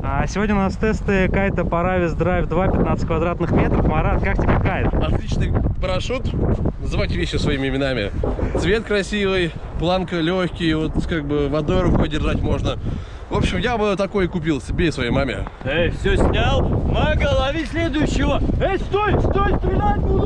А сегодня у нас тесты кайта Paravis Drive 2, 15 квадратных метров. Марат, как тебе кайт? Отличный парашют. Называйте вещи своими именами. Цвет красивый, планка легкий, вот как бы водой рукой держать можно. В общем, я бы такой купил себе и своей маме. Эй, все снял? Мага, лови следующего! Эй, стой, стой, стрелять буду!